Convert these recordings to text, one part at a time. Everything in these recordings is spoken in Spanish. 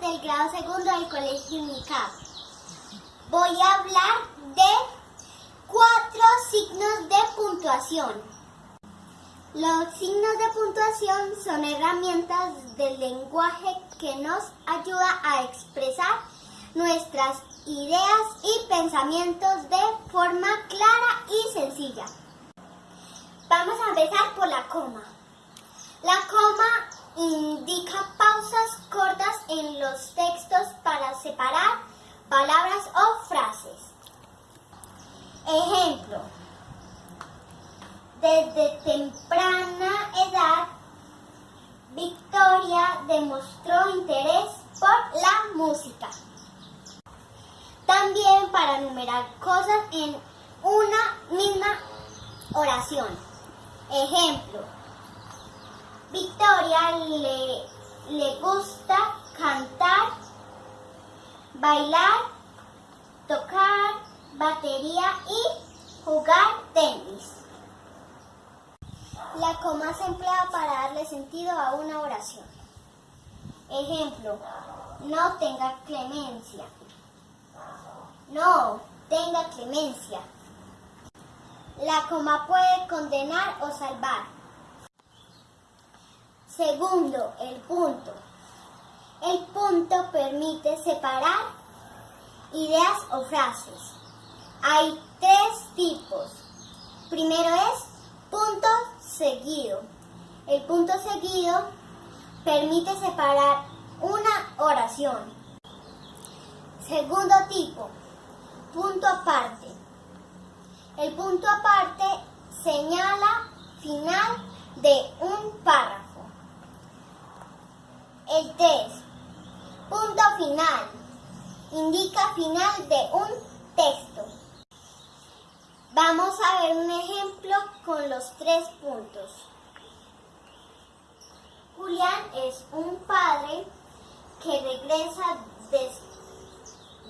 del grado segundo del Colegio UNICAP. Voy a hablar de cuatro signos de puntuación. Los signos de puntuación son herramientas del lenguaje que nos ayuda a expresar nuestras ideas y pensamientos de forma clara y sencilla. Vamos a empezar por la coma. La coma indica pausas cortas en los textos para separar palabras o frases. Ejemplo. Desde temprana edad, Victoria demostró interés por la música. También para numerar cosas en una misma oración. Ejemplo. Victoria le, le gusta cantar, bailar, tocar batería y jugar tenis. La coma se emplea para darle sentido a una oración. Ejemplo, no tenga clemencia. No tenga clemencia. La coma puede condenar o salvar. Segundo, el punto. El punto permite separar ideas o frases. Hay tres tipos. Primero es punto seguido. El punto seguido permite separar una oración. Segundo tipo, punto aparte. El punto aparte señala final de un párrafo. El 3. Punto final. Indica final de un texto. Vamos a ver un ejemplo con los tres puntos. Julián es un padre que regresa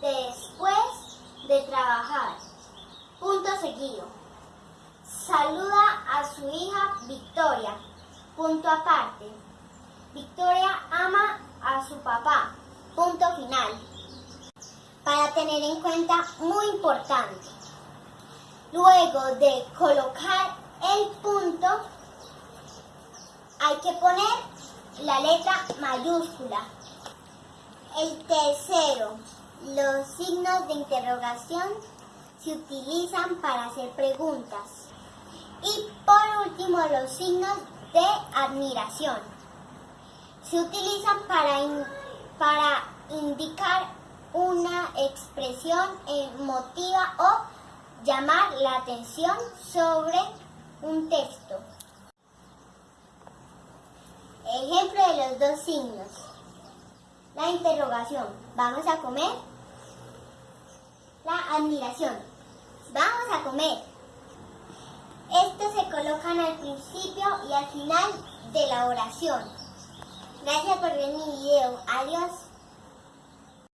después de trabajar. Punto seguido. Saluda a su hija Victoria. Punto aparte. Victoria ama a su papá. Punto final. Para tener en cuenta, muy importante. Luego de colocar el punto, hay que poner la letra mayúscula. El tercero, los signos de interrogación se utilizan para hacer preguntas. Y por último, los signos de admiración se utilizan para, para indicar una expresión emotiva o llamar la atención sobre un texto. Ejemplo de los dos signos. La interrogación. ¿Vamos a comer? La admiración. ¿Vamos a comer? Estos se colocan al principio y al final de la oración. Gracias por ver mi video. Adiós.